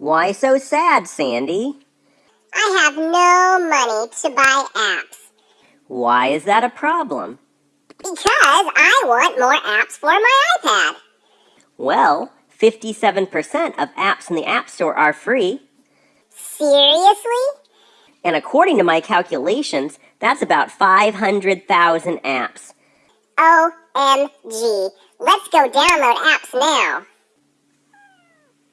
Why so sad, Sandy? I have no money to buy apps. Why is that a problem? Because I want more apps for my iPad. Well, 57% of apps in the App Store are free. Seriously? And according to my calculations, that's about 500,000 apps. OMG. Let's go download apps now.